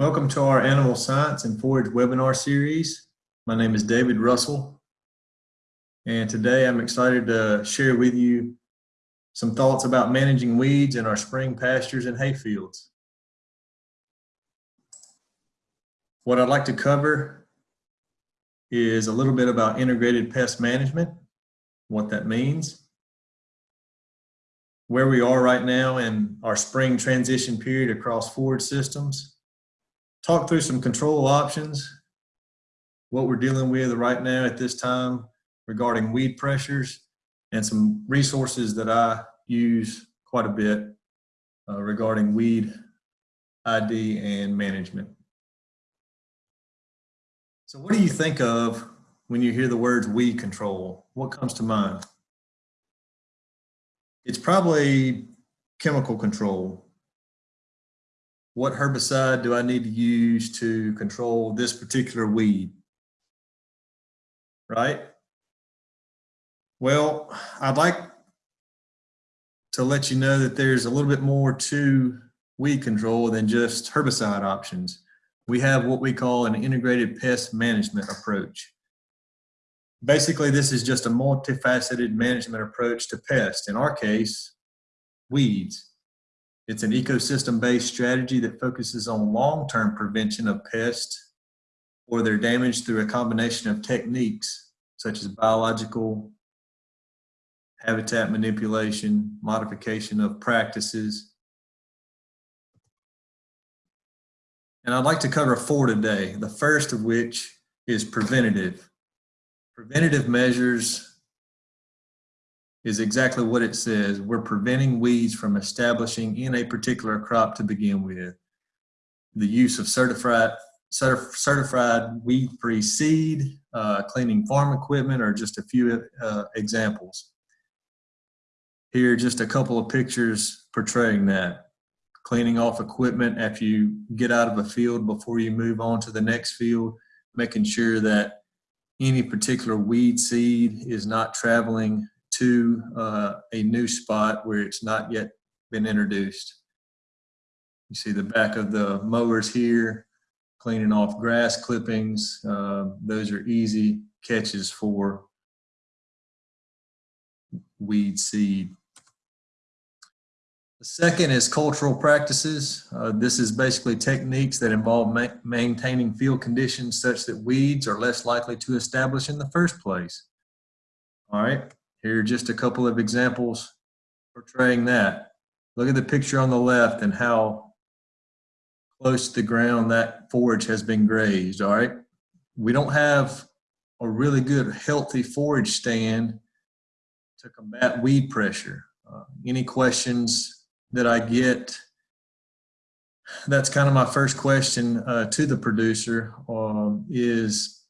Welcome to our Animal Science and Forage webinar series. My name is David Russell, and today I'm excited to share with you some thoughts about managing weeds in our spring pastures and hayfields. What I'd like to cover is a little bit about integrated pest management, what that means, where we are right now in our spring transition period across forage systems, talk through some control options, what we're dealing with right now at this time regarding weed pressures, and some resources that I use quite a bit uh, regarding weed ID and management. So what do you think of when you hear the words weed control? What comes to mind? It's probably chemical control, what herbicide do I need to use to control this particular weed? Right? Well, I'd like to let you know that there's a little bit more to weed control than just herbicide options. We have what we call an integrated pest management approach. Basically, this is just a multifaceted management approach to pests. In our case, weeds. It's an ecosystem-based strategy that focuses on long-term prevention of pests or their damage through a combination of techniques such as biological, habitat manipulation, modification of practices. And I'd like to cover four today, the first of which is preventative. Preventative measures is exactly what it says. We're preventing weeds from establishing in a particular crop to begin with. The use of certified certified weed-free seed, uh, cleaning farm equipment are just a few uh, examples. Here, just a couple of pictures portraying that. Cleaning off equipment after you get out of a field before you move on to the next field, making sure that any particular weed seed is not traveling to uh, a new spot where it's not yet been introduced. You see the back of the mowers here, cleaning off grass clippings. Uh, those are easy catches for weed seed. The second is cultural practices. Uh, this is basically techniques that involve ma maintaining field conditions such that weeds are less likely to establish in the first place. All right. Here are just a couple of examples portraying that. Look at the picture on the left and how close to the ground that forage has been grazed, all right? We don't have a really good healthy forage stand to combat weed pressure. Uh, any questions that I get, that's kind of my first question uh, to the producer um, is,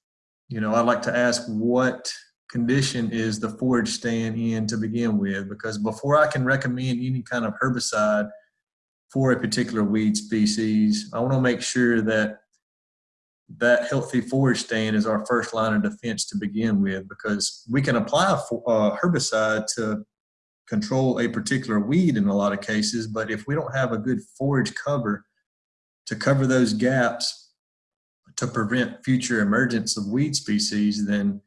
you know, I'd like to ask what condition is the forage stand in to begin with because before I can recommend any kind of herbicide for a particular weed species, I want to make sure that that healthy forage stand is our first line of defense to begin with because we can apply a herbicide to control a particular weed in a lot of cases, but if we don't have a good forage cover to cover those gaps to prevent future emergence of weed species, then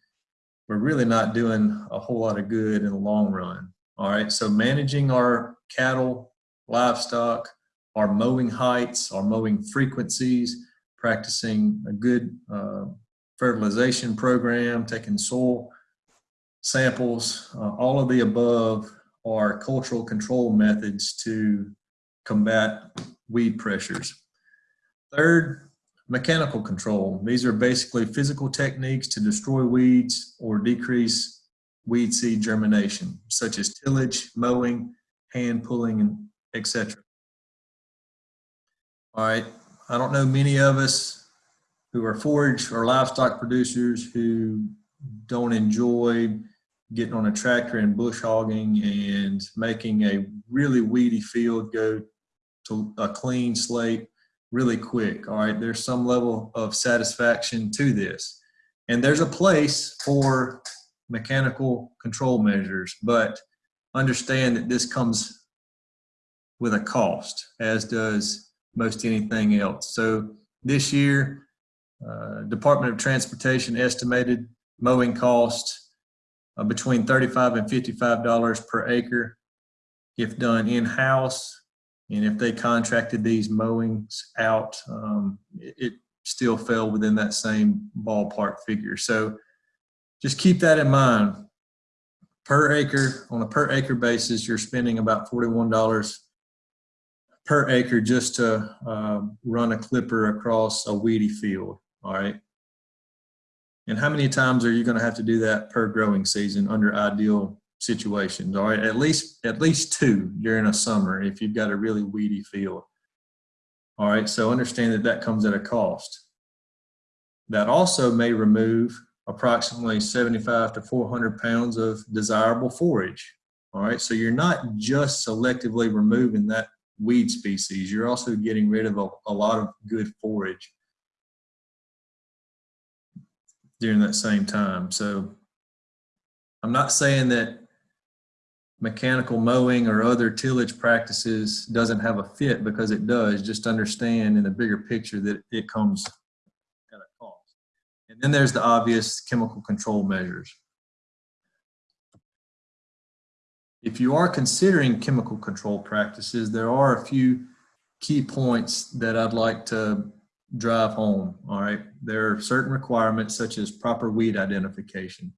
we're really not doing a whole lot of good in the long run. All right, so managing our cattle, livestock, our mowing heights, our mowing frequencies, practicing a good uh, fertilization program, taking soil samples, uh, all of the above are cultural control methods to combat weed pressures. Third, Mechanical control. These are basically physical techniques to destroy weeds or decrease weed seed germination, such as tillage, mowing, hand pulling, and etc. All right, I don't know many of us who are forage or livestock producers who don't enjoy getting on a tractor and bush hogging and making a really weedy field go to a clean slate really quick. All right, there's some level of satisfaction to this. And there's a place for mechanical control measures, but understand that this comes with a cost, as does most anything else. So this year, uh, Department of Transportation estimated mowing cost uh, between 35 and $55 per acre if done in-house. And if they contracted these mowings out, um, it, it still fell within that same ballpark figure. So just keep that in mind. Per acre, on a per acre basis, you're spending about $41 per acre just to uh, run a clipper across a weedy field, all right? And how many times are you gonna have to do that per growing season under ideal situations, all right? At least, at least two during a summer if you've got a really weedy field. All right, so understand that that comes at a cost. That also may remove approximately 75 to 400 pounds of desirable forage. All right, so you're not just selectively removing that weed species, you're also getting rid of a, a lot of good forage during that same time. So I'm not saying that mechanical mowing or other tillage practices doesn't have a fit because it does. Just understand in the bigger picture that it comes at a cost. And then there's the obvious chemical control measures. If you are considering chemical control practices, there are a few key points that I'd like to drive home, all right? There are certain requirements such as proper weed identification.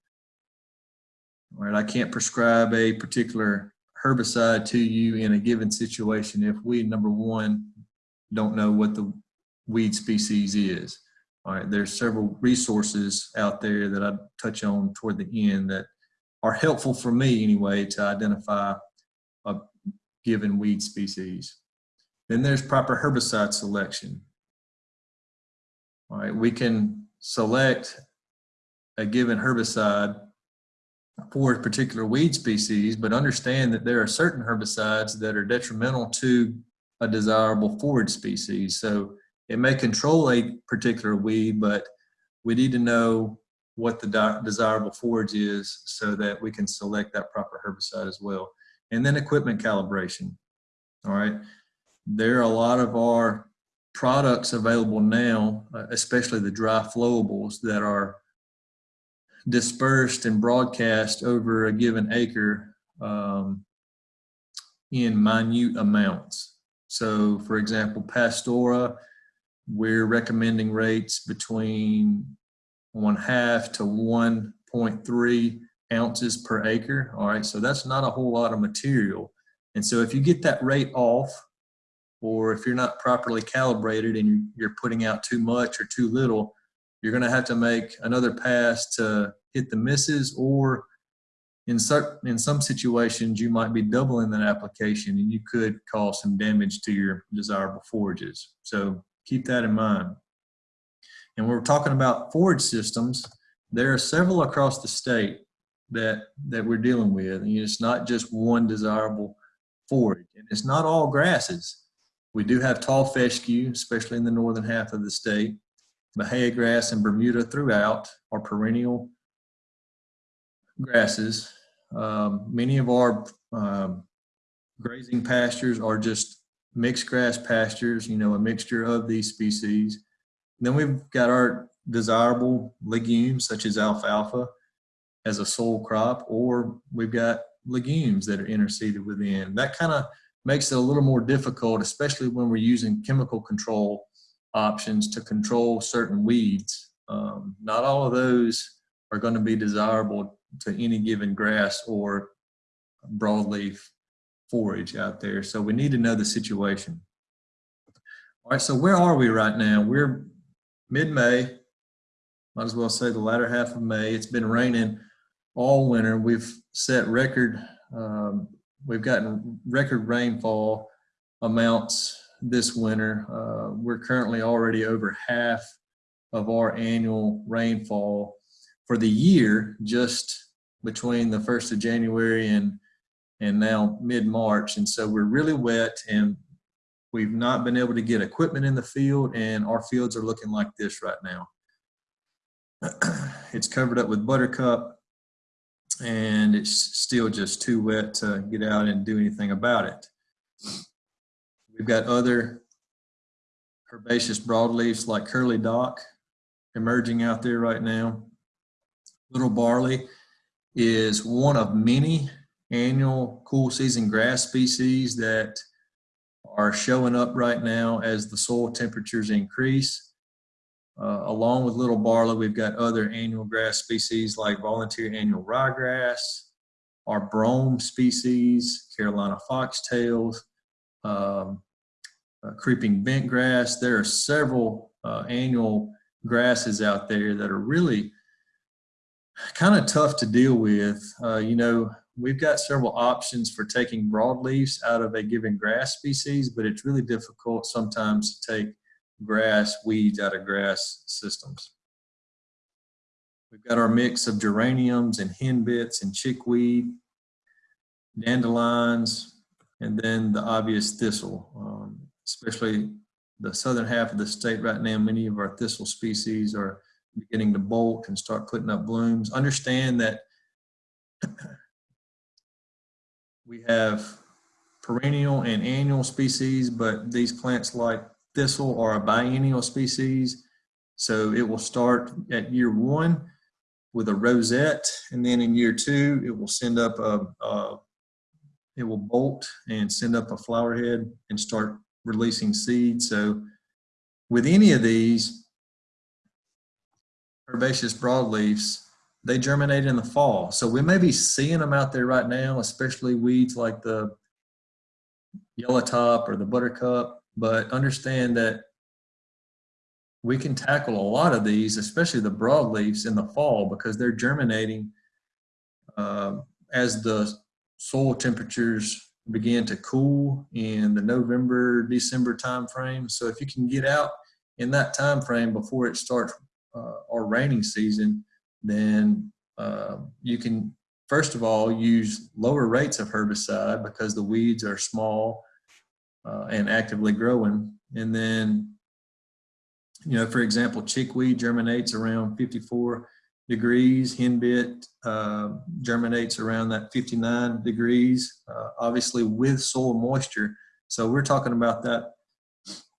Right, I can't prescribe a particular herbicide to you in a given situation if we, number one, don't know what the weed species is. All right, there's several resources out there that I touch on toward the end that are helpful for me anyway to identify a given weed species. Then there's proper herbicide selection. All right, we can select a given herbicide for a particular weed species, but understand that there are certain herbicides that are detrimental to a desirable forage species. So it may control a particular weed, but we need to know what the desirable forage is so that we can select that proper herbicide as well. And then equipment calibration. All right. There are a lot of our products available now, uh, especially the dry flowables that are dispersed and broadcast over a given acre um, in minute amounts. So for example, Pastora, we're recommending rates between one half to 1.3 ounces per acre. All right, so that's not a whole lot of material. And so if you get that rate off, or if you're not properly calibrated and you're putting out too much or too little, you're going to have to make another pass to hit the misses or in, certain, in some situations you might be doubling that application and you could cause some damage to your desirable forages. So keep that in mind. And we're talking about forage systems. There are several across the state that, that we're dealing with. And it's not just one desirable forage. And it's not all grasses. We do have tall fescue, especially in the northern half of the state. Bahia grass and Bermuda throughout are perennial grasses. Um, many of our um, grazing pastures are just mixed grass pastures, you know, a mixture of these species. Then we've got our desirable legumes such as alfalfa as a sole crop, or we've got legumes that are interseeded within. That kind of makes it a little more difficult, especially when we're using chemical control options to control certain weeds. Um, not all of those are going to be desirable to any given grass or broadleaf forage out there. So we need to know the situation. All right, so where are we right now? We're mid-May, might as well say the latter half of May. It's been raining all winter. We've set record, um, we've gotten record rainfall amounts this winter. Uh, we're currently already over half of our annual rainfall for the year just between the 1st of January and and now mid-March. And so we're really wet and we've not been able to get equipment in the field and our fields are looking like this right now. it's covered up with buttercup and it's still just too wet to get out and do anything about it. We've got other herbaceous broadleafs like curly dock emerging out there right now. Little barley is one of many annual cool season grass species that are showing up right now as the soil temperatures increase. Uh, along with little barley, we've got other annual grass species like volunteer annual ryegrass, our brome species, Carolina foxtails, um, uh, creeping bentgrass. There are several uh, annual grasses out there that are really kind of tough to deal with. Uh, you know, we've got several options for taking broadleafs out of a given grass species, but it's really difficult sometimes to take grass weeds out of grass systems. We've got our mix of geraniums and henbits and chickweed, dandelions, and then the obvious thistle, um, especially the southern half of the state right now, many of our thistle species are beginning to bolt and start putting up blooms. Understand that we have perennial and annual species, but these plants like thistle are a biennial species. So it will start at year one with a rosette, and then in year two, it will send up a, a it will bolt and send up a flower head and start releasing seeds. So with any of these herbaceous broadleafs, they germinate in the fall. So we may be seeing them out there right now, especially weeds like the yellow top or the buttercup, but understand that we can tackle a lot of these, especially the broadleafs in the fall because they're germinating uh, as the soil temperatures begin to cool in the November, December timeframe. So if you can get out in that time frame before it starts uh, our raining season, then uh, you can first of all use lower rates of herbicide because the weeds are small uh, and actively growing. And then, you know, for example, chickweed germinates around 54 degrees. Henbit uh, germinates around that 59 degrees, uh, obviously with soil moisture. So we're talking about that,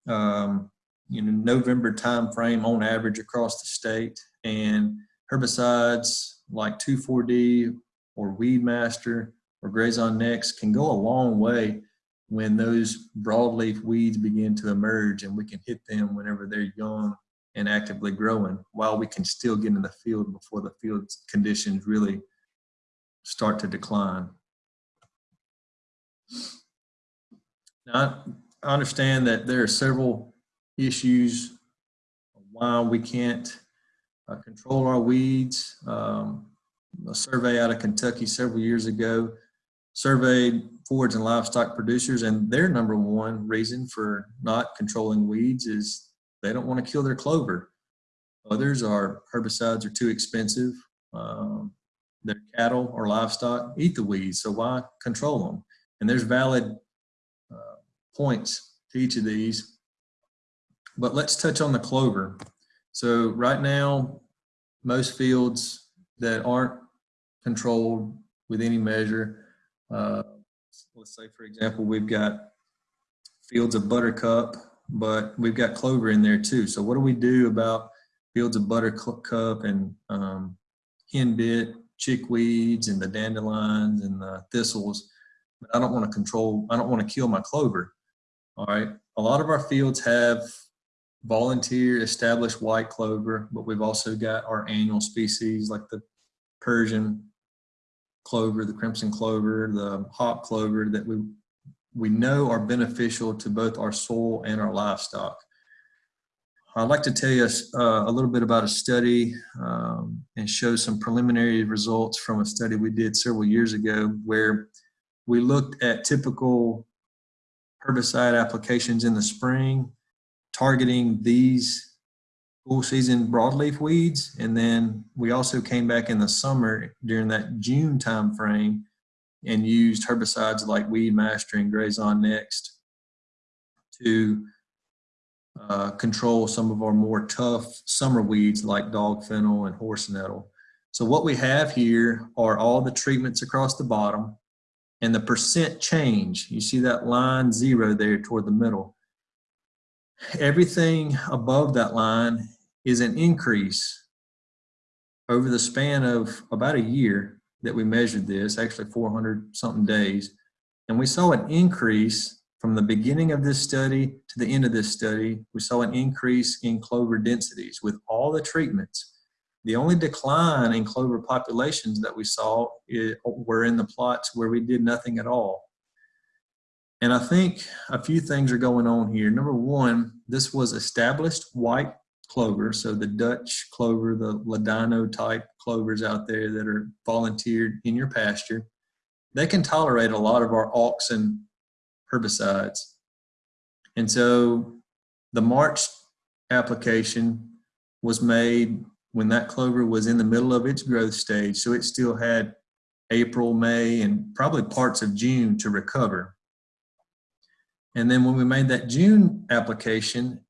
um, you know, November time frame on average across the state. And herbicides like 2,4-D or Weedmaster or Grazon Next can go a long way when those broadleaf weeds begin to emerge and we can hit them whenever they're young and actively growing while we can still get in the field before the field conditions really start to decline. Now, I understand that there are several issues why we can't uh, control our weeds. Um, a survey out of Kentucky several years ago surveyed forage and livestock producers and their number one reason for not controlling weeds is they don't want to kill their clover. Others are herbicides are too expensive. Um, their cattle or livestock eat the weeds, so why control them? And there's valid uh, points to each of these. But let's touch on the clover. So right now, most fields that aren't controlled with any measure, uh, let's say for example, we've got fields of buttercup, but we've got clover in there too. So what do we do about fields of buttercup and um, henbit, chickweeds and the dandelions and the thistles? I don't want to control, I don't want to kill my clover. All right. A lot of our fields have volunteer established white clover, but we've also got our annual species like the Persian clover, the crimson clover, the hop clover that we we know are beneficial to both our soil and our livestock. I'd like to tell you uh, a little bit about a study um, and show some preliminary results from a study we did several years ago where we looked at typical herbicide applications in the spring targeting these cool season broadleaf weeds. And then we also came back in the summer during that June time frame and used herbicides like Weedmaster and Grazon Next to uh, control some of our more tough summer weeds like dog fennel and horse nettle. So what we have here are all the treatments across the bottom and the percent change. You see that line zero there toward the middle. everything above that line is an increase over the span of about a year that we measured this, actually 400 something days. And we saw an increase from the beginning of this study to the end of this study. We saw an increase in clover densities with all the treatments. The only decline in clover populations that we saw eh, were in the plots where we did nothing at all. And I think a few things are going on here. Number one, this was established white clover. So the Dutch clover, the Ladino type clovers out there that are volunteered in your pasture, they can tolerate a lot of our auxin herbicides. And so the March application was made when that clover was in the middle of its growth stage. So it still had April, May, and probably parts of June to recover. And then when we made that June application,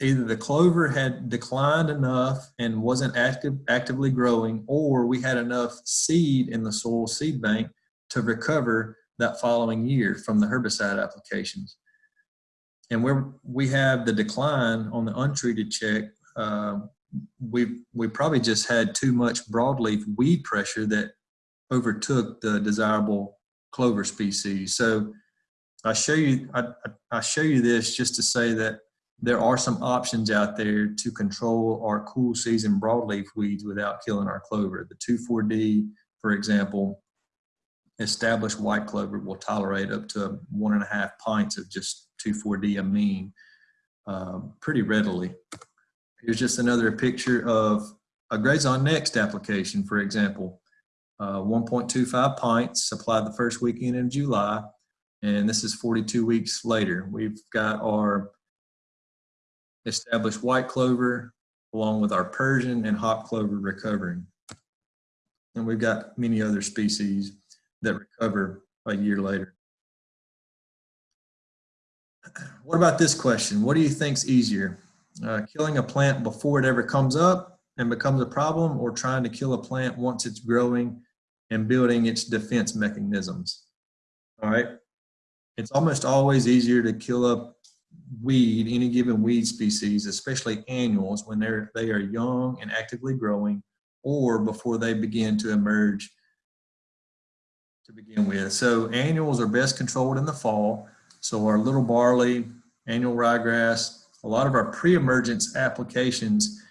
either the clover had declined enough and wasn't active, actively growing, or we had enough seed in the soil seed bank to recover that following year from the herbicide applications. And where we have the decline on the untreated check, uh, we we probably just had too much broadleaf weed pressure that overtook the desirable clover species. So I show you I, I show you this just to say that there are some options out there to control our cool season broadleaf weeds without killing our clover. The 2,4-D, for example, established white clover will tolerate up to one and a half pints of just 2,4-D amine um, pretty readily. Here's just another picture of a Grazon Next application, for example. Uh, 1.25 pints applied the first weekend in July and this is 42 weeks later. We've got our established white clover along with our Persian and hop clover recovering. And we've got many other species that recover a year later. What about this question? What do you think's easier? Uh, killing a plant before it ever comes up and becomes a problem or trying to kill a plant once it's growing and building its defense mechanisms? All right. It's almost always easier to kill a weed, any given weed species, especially annuals, when they're they are young and actively growing, or before they begin to emerge to begin with. So annuals are best controlled in the fall. So our little barley, annual ryegrass, a lot of our pre-emergence applications,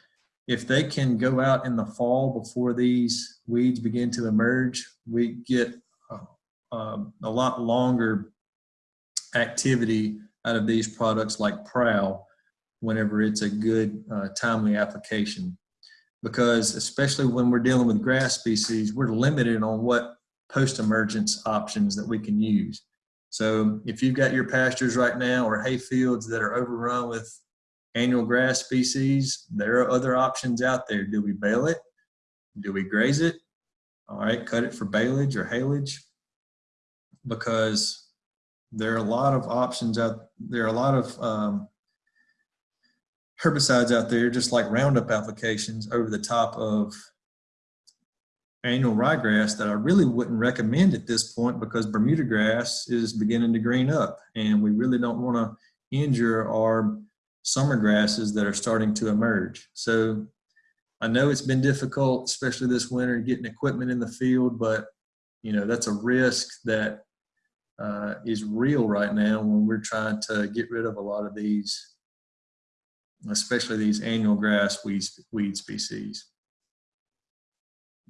if they can go out in the fall before these weeds begin to emerge, we get uh, a lot longer activity out of these products like Prowl whenever it's a good uh, timely application. Because especially when we're dealing with grass species, we're limited on what post-emergence options that we can use. So if you've got your pastures right now or hay fields that are overrun with annual grass species, there are other options out there. Do we bale it? Do we graze it? All right, cut it for baleage or haylage because there are a lot of options out there are a lot of um, herbicides out there just like roundup applications over the top of annual ryegrass that I really wouldn't recommend at this point because Bermuda grass is beginning to green up and we really don't want to injure our summer grasses that are starting to emerge. So I know it's been difficult, especially this winter, getting equipment in the field, but you know, that's a risk that uh, is real right now when we're trying to get rid of a lot of these, especially these annual grass weed, weed species.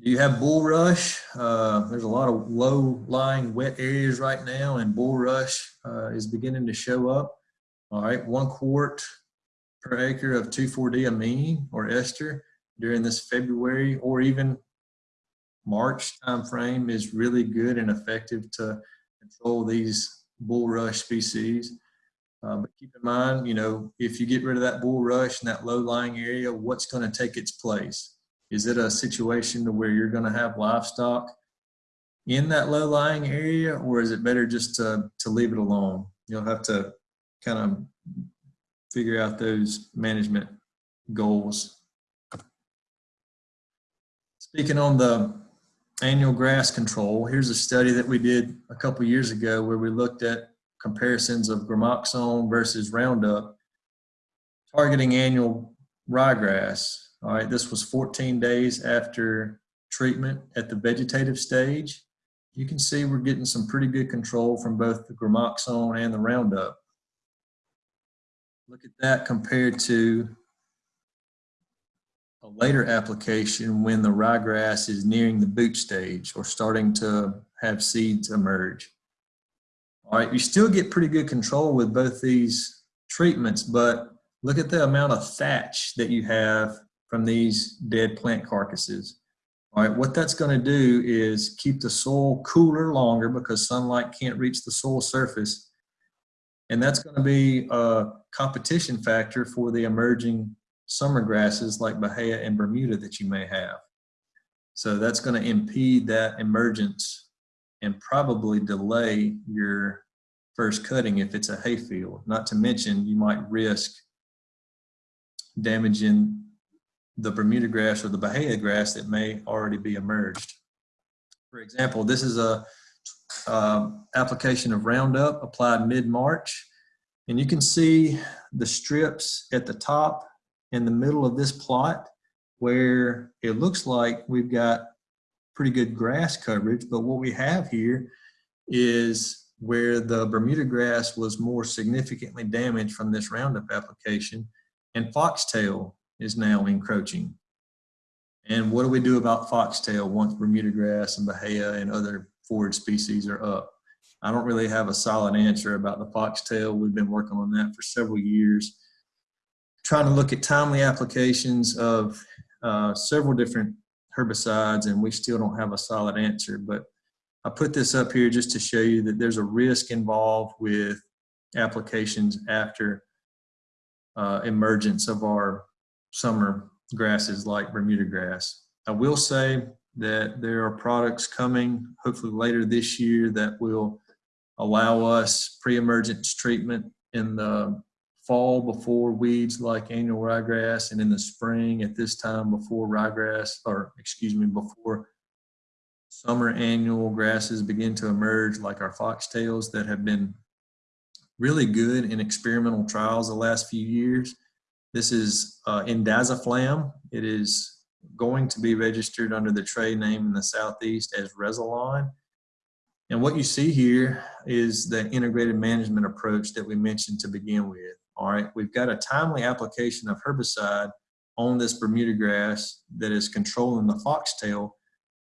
Do you have bulrush? Uh, there's a lot of low-lying wet areas right now, and bulrush uh, is beginning to show up. All right, one quart per acre of 2,4-D amine or ester during this February or even March timeframe is really good and effective to control these bulrush species. Uh, but keep in mind, you know, if you get rid of that bulrush in that low-lying area, what's going to take its place? Is it a situation to where you're going to have livestock in that low-lying area, or is it better just to, to leave it alone? You'll have to kind of figure out those management goals. Speaking on the annual grass control, here's a study that we did a couple years ago where we looked at comparisons of gramoxone versus Roundup. targeting annual ryegrass. All right, this was 14 days after treatment at the vegetative stage. You can see we're getting some pretty good control from both the gramoxone and the Roundup. Look at that compared to a later application when the ryegrass is nearing the boot stage or starting to have seeds emerge. All right, you still get pretty good control with both these treatments, but look at the amount of thatch that you have from these dead plant carcasses. All right, what that's going to do is keep the soil cooler longer because sunlight can't reach the soil surface. And that's going to be a competition factor for the emerging summer grasses like Bahia and Bermuda that you may have. So that's going to impede that emergence and probably delay your first cutting if it's a hayfield. Not to mention you might risk damaging the Bermuda grass or the Bahia grass that may already be emerged. For example, this is a uh, application of Roundup applied mid-March. And you can see the strips at the top in the middle of this plot where it looks like we've got pretty good grass coverage, but what we have here is where the Bermuda grass was more significantly damaged from this Roundup application and foxtail is now encroaching. And what do we do about foxtail once Bermuda grass and Bahia and other forage species are up? I don't really have a solid answer about the foxtail. We've been working on that for several years, trying to look at timely applications of uh, several different herbicides, and we still don't have a solid answer. But I put this up here just to show you that there's a risk involved with applications after uh, emergence of our summer grasses like Bermuda grass. I will say that there are products coming hopefully later this year that will allow us pre-emergence treatment in the fall before weeds like annual ryegrass and in the spring at this time before ryegrass or excuse me before summer annual grasses begin to emerge like our foxtails that have been really good in experimental trials the last few years this is uh, indaziflam. It is going to be registered under the trade name in the Southeast as Rezilon. And what you see here is the integrated management approach that we mentioned to begin with. All right, we've got a timely application of herbicide on this Bermuda grass that is controlling the foxtail,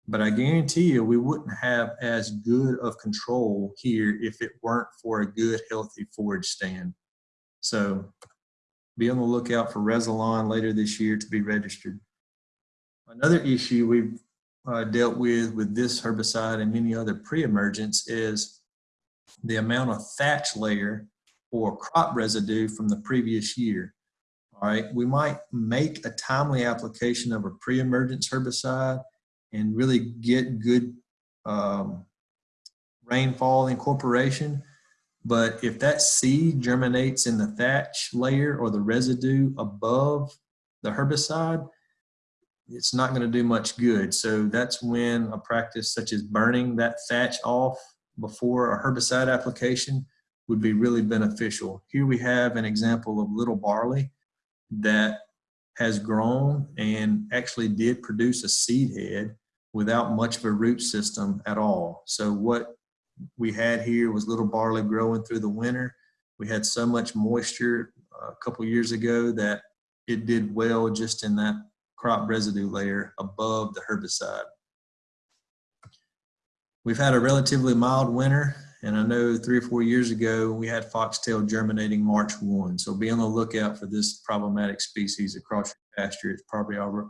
but I guarantee you we wouldn't have as good of control here if it weren't for a good, healthy forage stand. So be on the lookout for Rezilon later this year to be registered. Another issue we've uh, dealt with with this herbicide and many other pre-emergence is the amount of thatch layer or crop residue from the previous year. All right, we might make a timely application of a pre-emergence herbicide and really get good um, rainfall incorporation, but if that seed germinates in the thatch layer or the residue above the herbicide, it's not going to do much good. So that's when a practice such as burning that thatch off before a herbicide application would be really beneficial. Here we have an example of little barley that has grown and actually did produce a seed head without much of a root system at all. So what we had here was little barley growing through the winter. We had so much moisture uh, a couple years ago that it did well just in that crop residue layer above the herbicide. We've had a relatively mild winter, and I know three or four years ago we had foxtail germinating March 1. So be on the lookout for this problematic species across your pasture. It's probably already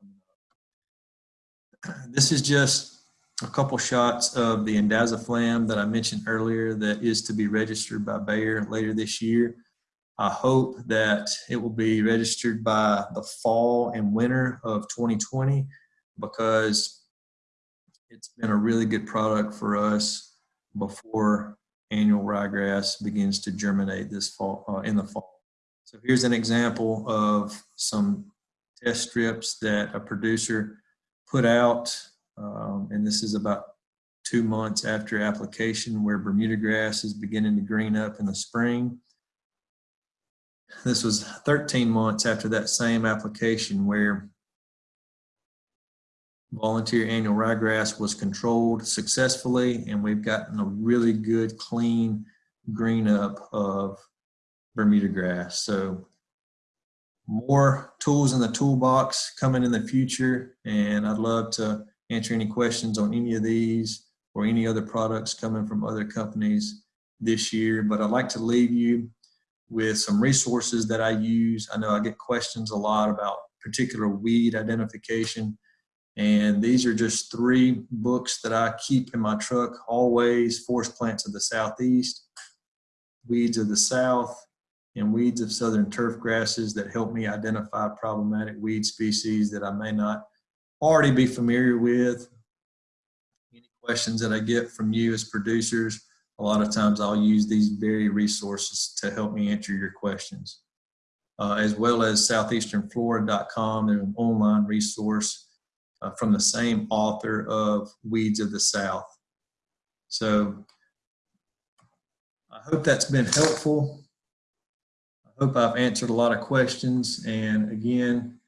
coming up. This is just a couple shots of the indaziflam that I mentioned earlier that is to be registered by Bayer later this year. I hope that it will be registered by the fall and winter of 2020 because it's been a really good product for us before annual ryegrass begins to germinate this fall uh, in the fall. So here's an example of some test strips that a producer put out um, and this is about two months after application where Bermuda grass is beginning to green up in the spring. this was 13 months after that same application where volunteer annual ryegrass was controlled successfully and we've gotten a really good clean green up of Bermuda grass. So more tools in the toolbox coming in the future and I'd love to answer any questions on any of these or any other products coming from other companies this year. But I'd like to leave you with some resources that I use. I know I get questions a lot about particular weed identification. And these are just three books that I keep in my truck always, Forest Plants of the Southeast, Weeds of the South, and Weeds of Southern Turf Grasses that help me identify problematic weed species that I may not already be familiar with. Any questions that I get from you as producers, a lot of times I'll use these very resources to help me answer your questions. Uh, as well as southeasternflora.com, an online resource uh, from the same author of Weeds of the South. So I hope that's been helpful. I hope I've answered a lot of questions. And again,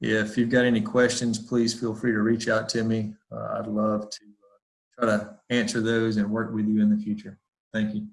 if you've got any questions, please feel free to reach out to me. Uh, I'd love to uh, try to answer those and work with you in the future. Thank you.